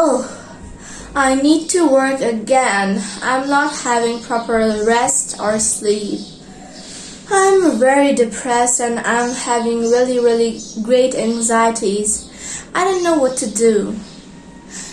Oh, I need to work again. I'm not having proper rest or sleep. I'm very depressed and I'm having really, really great anxieties. I don't know what to do.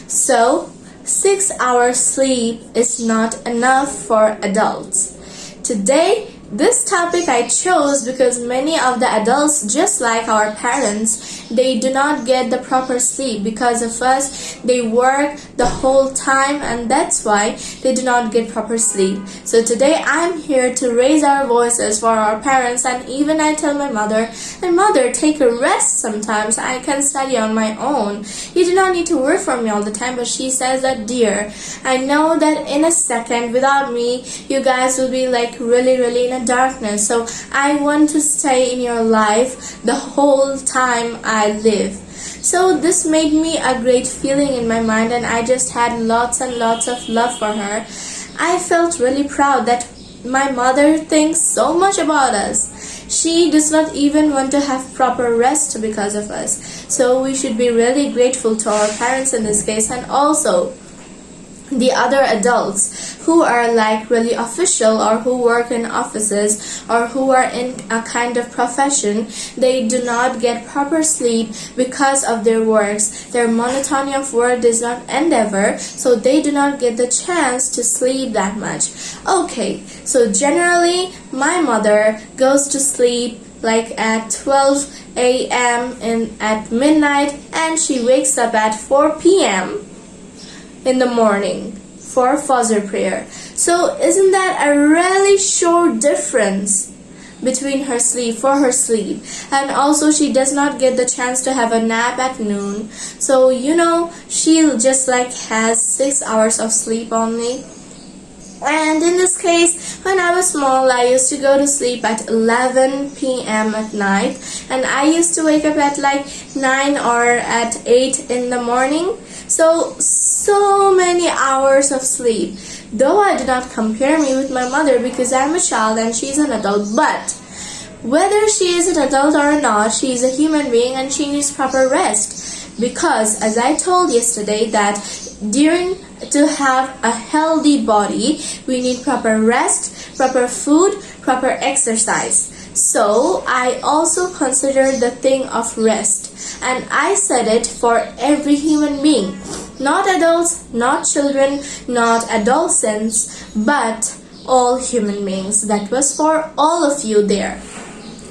So, six hours sleep is not enough for adults. Today, this topic I chose because many of the adults, just like our parents, they do not get the proper sleep because of us. They work the whole time and that's why they do not get proper sleep. So today I'm here to raise our voices for our parents and even I tell my mother, my mother, take a rest sometimes. I can study on my own. You do not need to work for me all the time. But she says that, dear, I know that in a second without me, you guys will be like really, really a darkness. So I want to stay in your life the whole time I live. So this made me a great feeling in my mind and I just had lots and lots of love for her. I felt really proud that my mother thinks so much about us. She does not even want to have proper rest because of us. So we should be really grateful to our parents in this case and also the other adults who are like really official or who work in offices or who are in a kind of profession they do not get proper sleep because of their works their monotony of work does not end ever so they do not get the chance to sleep that much okay so generally my mother goes to sleep like at 12 a.m. and at midnight and she wakes up at 4 p.m in the morning for Fajr prayer. So isn't that a really short difference between her sleep for her sleep and also she does not get the chance to have a nap at noon so you know she just like has six hours of sleep only and in this case when I was small I used to go to sleep at 11 p.m. at night and I used to wake up at like 9 or at 8 in the morning so so many hours of sleep. Though I do not compare me with my mother because I'm a child and she's an adult, but whether she is an adult or not, she is a human being and she needs proper rest. Because as I told yesterday that during to have a healthy body, we need proper rest, proper food, proper exercise. So I also considered the thing of rest and I said it for every human being not adults, not children, not adolescents, but all human beings. That was for all of you there.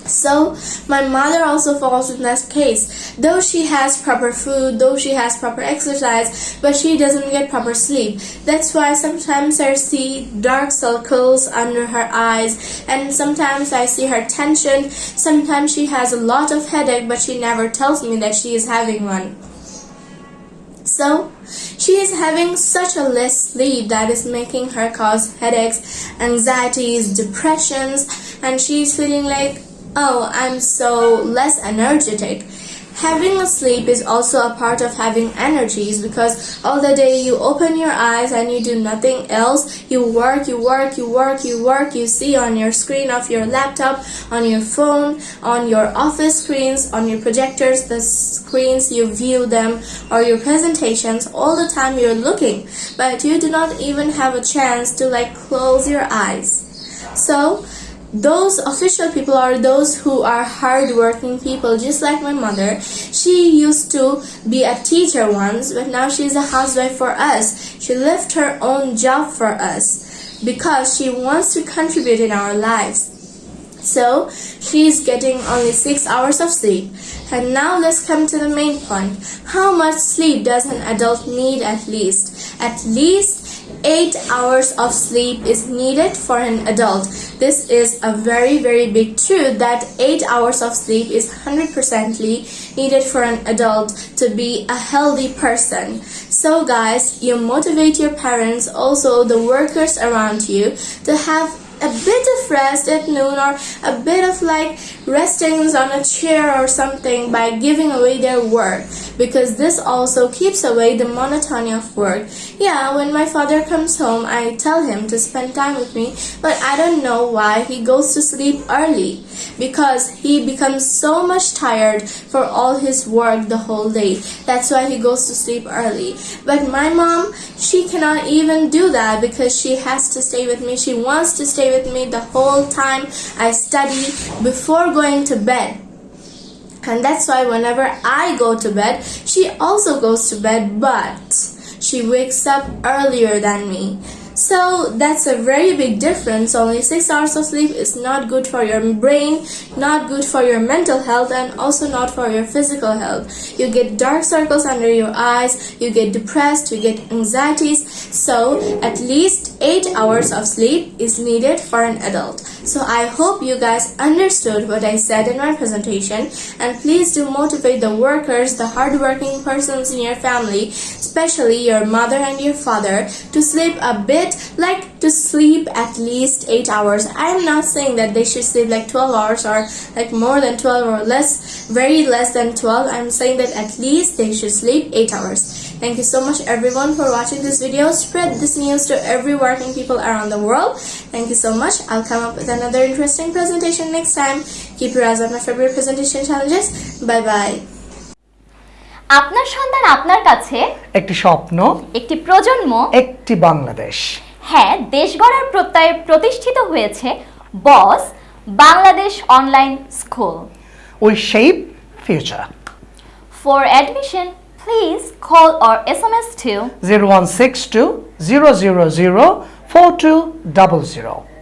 So my mother also falls in that case. Though she has proper food, though she has proper exercise, but she doesn't get proper sleep. That's why sometimes I see dark circles under her eyes and sometimes I see her tension. Sometimes she has a lot of headache but she never tells me that she is having one. So, she is having such a less sleep that is making her cause headaches, anxieties, depressions, and she is feeling like, oh, I'm so less energetic. Having a sleep is also a part of having energies because all the day you open your eyes and you do nothing else. You work, you work, you work, you work. You see on your screen of your laptop, on your phone, on your office screens, on your projectors, the screens you view them or your presentations. All the time you're looking, but you do not even have a chance to like close your eyes. So, those official people are those who are hardworking people, just like my mother. She used to be a teacher once, but now she's a housewife for us. She left her own job for us because she wants to contribute in our lives. So she's getting only 6 hours of sleep. And now let's come to the main point. How much sleep does an adult need at least? At least 8 hours of sleep is needed for an adult. This is a very very big truth that 8 hours of sleep is 100% needed for an adult to be a healthy person. So guys, you motivate your parents, also the workers around you to have a bit of rest at noon or a bit of like resting on a chair or something by giving away their work because this also keeps away the monotony of work. Yeah, when my father comes home, I tell him to spend time with me, but I don't know why he goes to sleep early because he becomes so much tired for all his work the whole day. That's why he goes to sleep early. But my mom, she cannot even do that because she has to stay with me. She wants to stay with me the whole time I study before going to bed. And that's why whenever I go to bed, she also goes to bed, but she wakes up earlier than me. So that's a very big difference. Only six hours of sleep is not good for your brain, not good for your mental health, and also not for your physical health. You get dark circles under your eyes, you get depressed, you get anxieties. So at least eight hours of sleep is needed for an adult. So I hope you guys understood what I said in my presentation and please do motivate the workers, the hardworking persons in your family, especially your mother and your father to sleep a bit like to sleep at least 8 hours. I am not saying that they should sleep like 12 hours or like more than 12 or less, very less than 12. I'm saying that at least they should sleep 8 hours. Thank you so much everyone for watching this video. Spread this news to every working people around the world. Thank you so much. I'll come up with another interesting presentation next time. Keep your eyes on my February presentation challenges. Bye bye. আপনার সন্তান আপনার কাছে একটি স্বপ্ন একটি প্রজন্ম একটি বাংলাদেশ হ্যাঁ দেশ গড়ার প্রত্যয়ে প্রতিষ্ঠিত হয়েছে Boss Bangladesh online school we shape future for admission please call or SMS to 0162 000 4200.